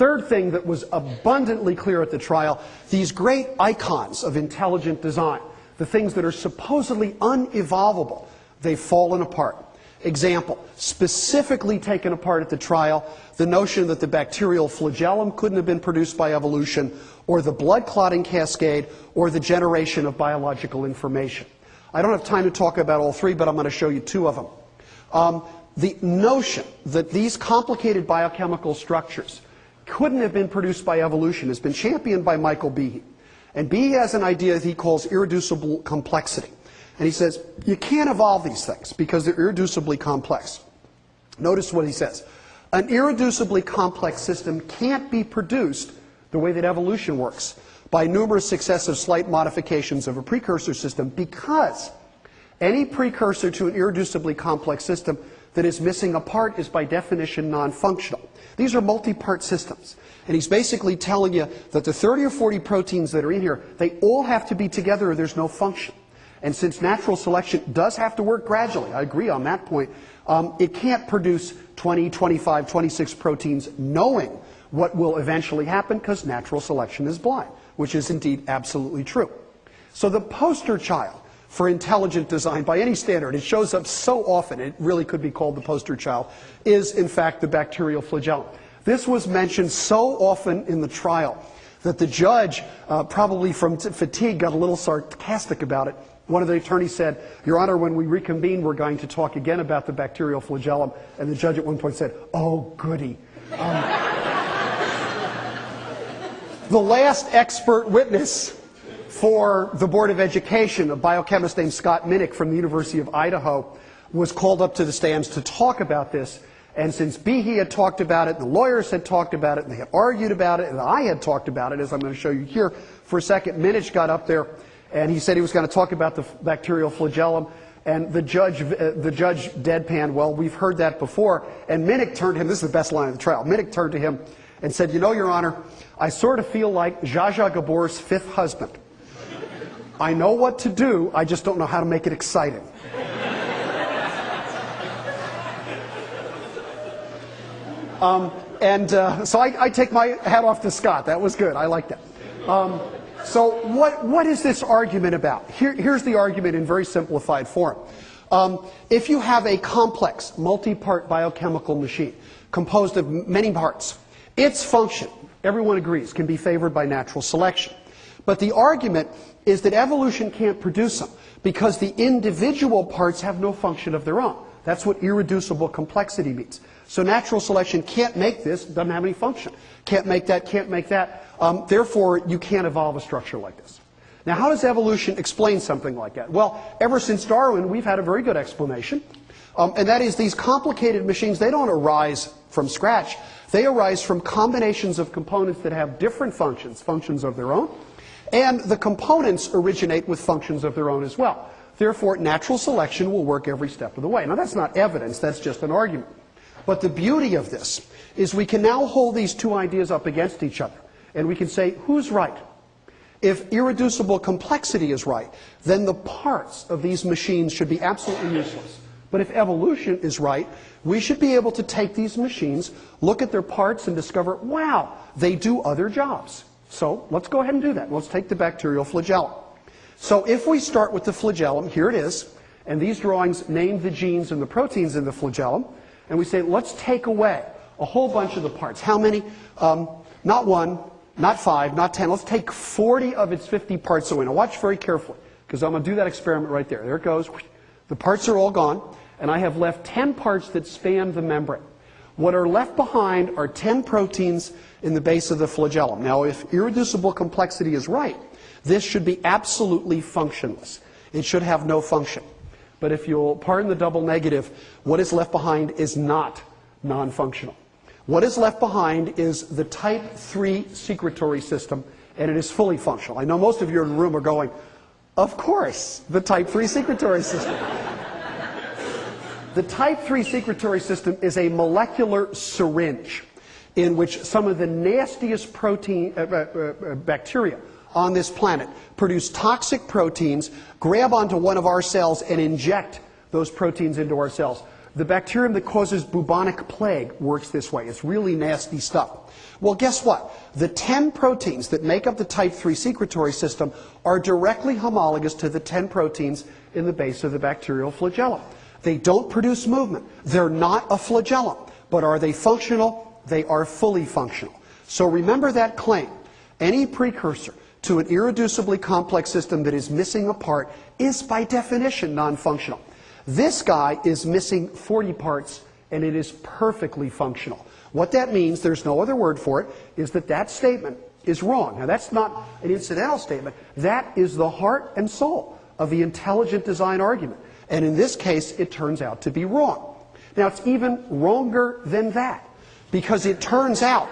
third thing that was abundantly clear at the trial, these great icons of intelligent design, the things that are supposedly unevolvable, they've fallen apart. Example, specifically taken apart at the trial, the notion that the bacterial flagellum couldn't have been produced by evolution, or the blood clotting cascade, or the generation of biological information. I don't have time to talk about all three, but I'm going to show you two of them. Um, the notion that these complicated biochemical structures couldn't have been produced by evolution has been championed by Michael Behe. And Behe has an idea that he calls irreducible complexity. And he says, you can't evolve these things because they're irreducibly complex. Notice what he says. An irreducibly complex system can't be produced the way that evolution works by numerous successive slight modifications of a precursor system because any precursor to an irreducibly complex system that is missing a part is by definition non-functional. These are multi-part systems. And he's basically telling you that the 30 or 40 proteins that are in here, they all have to be together or there's no function. And since natural selection does have to work gradually, I agree on that point, um, it can't produce 20, 25, 26 proteins knowing what will eventually happen because natural selection is blind, which is indeed absolutely true. So the poster child for intelligent design by any standard, it shows up so often, it really could be called the poster child, is in fact the bacterial flagellum. This was mentioned so often in the trial that the judge, uh, probably from fatigue, got a little sarcastic about it. One of the attorneys said, Your Honor, when we reconvene, we're going to talk again about the bacterial flagellum. And the judge at one point said, Oh, goody. Um, the last expert witness for the Board of Education, a biochemist named Scott Minnich from the University of Idaho, was called up to the stands to talk about this. And since Behe had talked about it, the lawyers had talked about it, and they had argued about it, and I had talked about it, as I'm going to show you here for a second, Minnich got up there and he said he was going to talk about the bacterial flagellum. And the judge, uh, the judge deadpan, well, we've heard that before. And Minnich turned to him, this is the best line of the trial. Minnich turned to him and said, You know, Your Honor, I sort of feel like Zsa Zsa Gabor's fifth husband. I know what to do, I just don't know how to make it exciting. um, and uh, so I, I, take my hat off to Scott. That was good. I like that. Um, so what, what is this argument about? Here, here's the argument in very simplified form. Um, if you have a complex, multi-part biochemical machine composed of many parts, its function, everyone agrees, can be favored by natural selection. But the argument is that evolution can't produce them because the individual parts have no function of their own. That's what irreducible complexity means. So natural selection can't make this, doesn't have any function. Can't make that, can't make that. Um, therefore, you can't evolve a structure like this. Now, how does evolution explain something like that? Well, ever since Darwin, we've had a very good explanation. Um, and that is these complicated machines, they don't arise from scratch. They arise from combinations of components that have different functions, functions of their own. And the components originate with functions of their own as well. Therefore, natural selection will work every step of the way. Now, that's not evidence, that's just an argument. But the beauty of this is we can now hold these two ideas up against each other. And we can say, who's right? If irreducible complexity is right, then the parts of these machines should be absolutely useless. But if evolution is right, we should be able to take these machines, look at their parts, and discover, wow, they do other jobs. So let's go ahead and do that. Let's take the bacterial flagellum. So if we start with the flagellum, here it is, and these drawings name the genes and the proteins in the flagellum, and we say, let's take away a whole bunch of the parts. How many? Um, not one, not five, not ten. Let's take 40 of its 50 parts away. Now watch very carefully, because I'm going to do that experiment right there. There it goes. The parts are all gone, and I have left 10 parts that span the membrane. What are left behind are 10 proteins in the base of the flagellum. Now, if irreducible complexity is right, this should be absolutely functionless. It should have no function. But if you'll pardon the double negative, what is left behind is not non-functional. What is left behind is the type 3 secretory system, and it is fully functional. I know most of you in the room are going, of course, the type 3 secretory system. The type 3 secretory system is a molecular syringe in which some of the nastiest protein, uh, uh, uh, bacteria on this planet produce toxic proteins, grab onto one of our cells, and inject those proteins into our cells. The bacterium that causes bubonic plague works this way. It's really nasty stuff. Well, guess what? The 10 proteins that make up the type 3 secretory system are directly homologous to the 10 proteins in the base of the bacterial flagellum. They don't produce movement. They're not a flagellum. But are they functional? They are fully functional. So remember that claim. Any precursor to an irreducibly complex system that is missing a part is by definition non-functional. This guy is missing 40 parts and it is perfectly functional. What that means, there's no other word for it, is that that statement is wrong. Now that's not an incidental statement. That is the heart and soul of the intelligent design argument. And in this case, it turns out to be wrong. Now it's even wronger than that because it turns out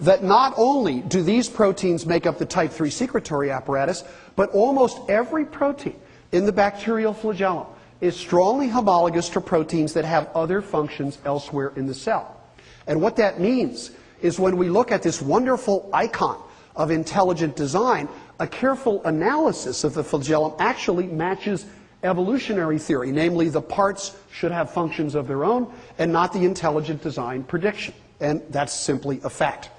that not only do these proteins make up the type 3 secretory apparatus, but almost every protein in the bacterial flagellum is strongly homologous to proteins that have other functions elsewhere in the cell. And what that means is when we look at this wonderful icon of intelligent design, a careful analysis of the flagellum actually matches evolutionary theory, namely the parts should have functions of their own and not the intelligent design prediction. And that's simply a fact.